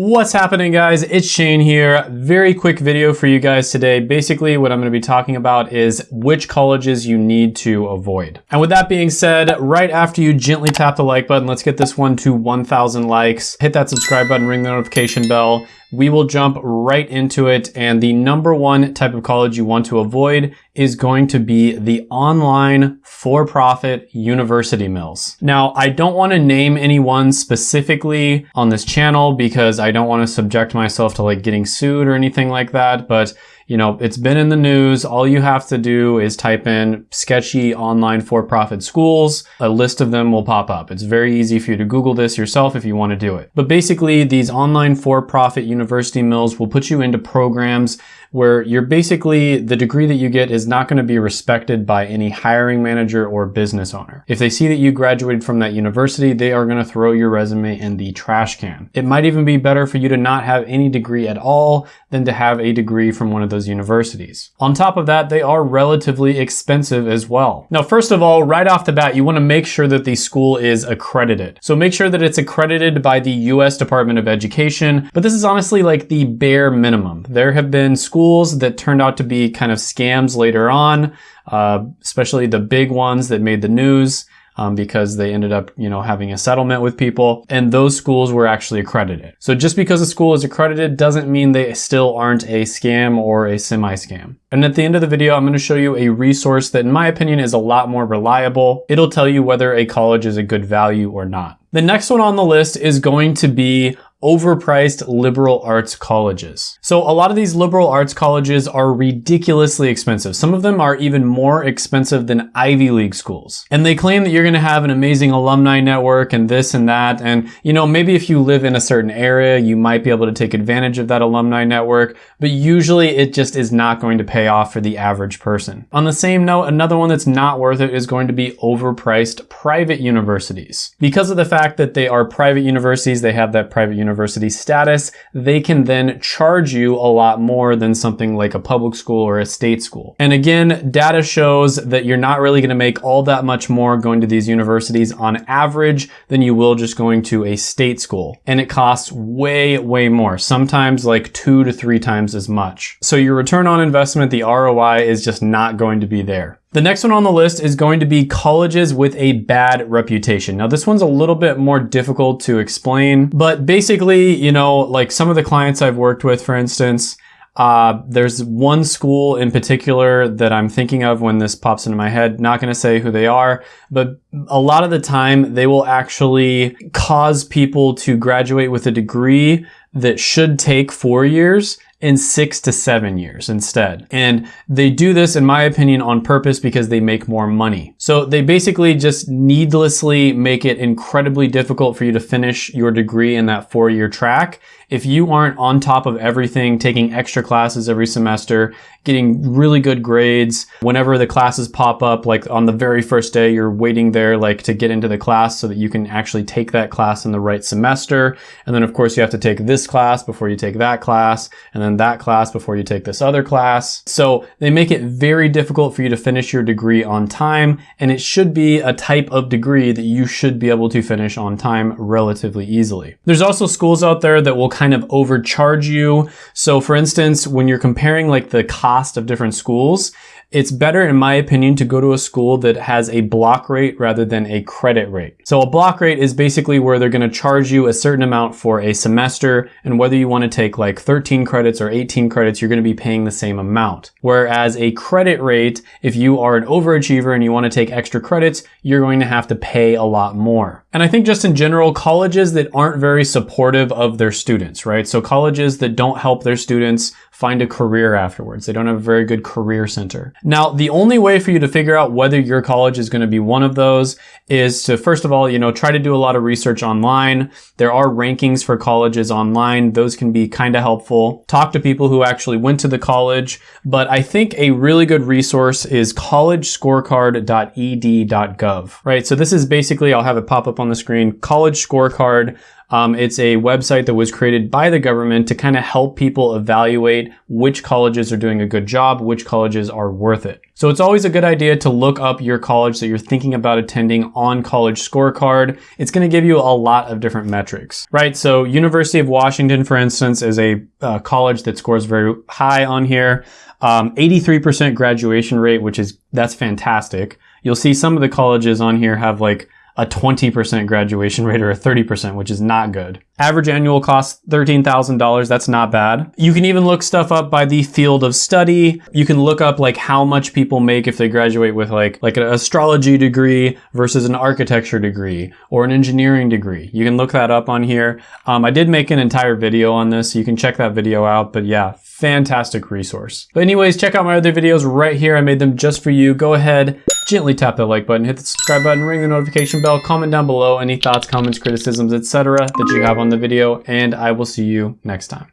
What's happening guys? It's Shane here. Very quick video for you guys today. Basically what I'm going to be talking about is which colleges you need to avoid. And with that being said, right after you gently tap the like button, let's get this one to 1000 likes. Hit that subscribe button, ring the notification bell we will jump right into it. And the number one type of college you want to avoid is going to be the online for-profit university mills. Now, I don't want to name anyone specifically on this channel because I don't want to subject myself to like getting sued or anything like that. But you know, it's been in the news. All you have to do is type in sketchy online for-profit schools. A list of them will pop up. It's very easy for you to Google this yourself if you want to do it. But basically, these online for-profit university mills will put you into programs where you're basically, the degree that you get is not going to be respected by any hiring manager or business owner. If they see that you graduated from that university, they are going to throw your resume in the trash can. It might even be better for you to not have any degree at all than to have a degree from one of those universities. On top of that, they are relatively expensive as well. Now, first of all, right off the bat, you want to make sure that the school is accredited. So make sure that it's accredited by the US Department of Education, but this is honestly like the bare minimum. There have been schools that turned out to be kind of scams later on, uh, especially the big ones that made the news um, because they ended up, you know, having a settlement with people and those schools were actually accredited. So just because a school is accredited doesn't mean they still aren't a scam or a semi-scam. And at the end of the video, I'm going to show you a resource that in my opinion is a lot more reliable. It'll tell you whether a college is a good value or not. The next one on the list is going to be overpriced liberal arts colleges. So a lot of these liberal arts colleges are ridiculously expensive. Some of them are even more expensive than Ivy League schools. And they claim that you're gonna have an amazing alumni network and this and that. And you know, maybe if you live in a certain area, you might be able to take advantage of that alumni network, but usually it just is not going to pay off for the average person. On the same note, another one that's not worth it is going to be overpriced private universities. Because of the fact that they are private universities, they have that private university status, they can then charge you a lot more than something like a public school or a state school. And again, data shows that you're not really gonna make all that much more going to these universities on average than you will just going to a state school. And it costs way, way more, sometimes like two to three times as much. So your return on investment, the ROI is just not going to be there. The next one on the list is going to be colleges with a bad reputation. Now this one's a little bit more difficult to explain, but basically, you know, like some of the clients I've worked with, for instance, uh, there's one school in particular that I'm thinking of when this pops into my head. Not going to say who they are, but a lot of the time they will actually cause people to graduate with a degree that should take four years in six to seven years instead. And they do this, in my opinion, on purpose because they make more money. So they basically just needlessly make it incredibly difficult for you to finish your degree in that four year track if you aren't on top of everything, taking extra classes every semester, getting really good grades, whenever the classes pop up, like on the very first day, you're waiting there like to get into the class so that you can actually take that class in the right semester. And then of course you have to take this class before you take that class, and then that class before you take this other class. So they make it very difficult for you to finish your degree on time, and it should be a type of degree that you should be able to finish on time relatively easily. There's also schools out there that will kind of overcharge you. So for instance, when you're comparing like the cost of different schools, it's better, in my opinion, to go to a school that has a block rate rather than a credit rate. So a block rate is basically where they're gonna charge you a certain amount for a semester, and whether you wanna take like 13 credits or 18 credits, you're gonna be paying the same amount. Whereas a credit rate, if you are an overachiever and you wanna take extra credits, you're going to have to pay a lot more. And I think just in general, colleges that aren't very supportive of their students, right? So colleges that don't help their students find a career afterwards. They don't have a very good career center. Now, the only way for you to figure out whether your college is going to be one of those is to, first of all, you know, try to do a lot of research online. There are rankings for colleges online. Those can be kind of helpful. Talk to people who actually went to the college. But I think a really good resource is collegescorecard.ed.gov, right? So this is basically, I'll have it pop up on the screen, College Scorecard Um, it's a website that was created by the government to kind of help people evaluate which colleges are doing a good job, which colleges are worth it. So it's always a good idea to look up your college that you're thinking about attending on College Scorecard. It's going to give you a lot of different metrics, right? So University of Washington, for instance, is a uh, college that scores very high on here. Um, 83% graduation rate, which is, that's fantastic. You'll see some of the colleges on here have like a 20% graduation rate or a 30%, which is not good. Average annual cost $13,000. That's not bad. You can even look stuff up by the field of study. You can look up like how much people make if they graduate with like, like an astrology degree versus an architecture degree or an engineering degree. You can look that up on here. Um, I did make an entire video on this. So you can check that video out, but yeah, fantastic resource. But anyways, check out my other videos right here. I made them just for you. Go ahead, gently tap that like button, hit the subscribe button, ring the notification bell, comment down below any thoughts, comments, criticisms, etc. that you have on the video, and I will see you next time.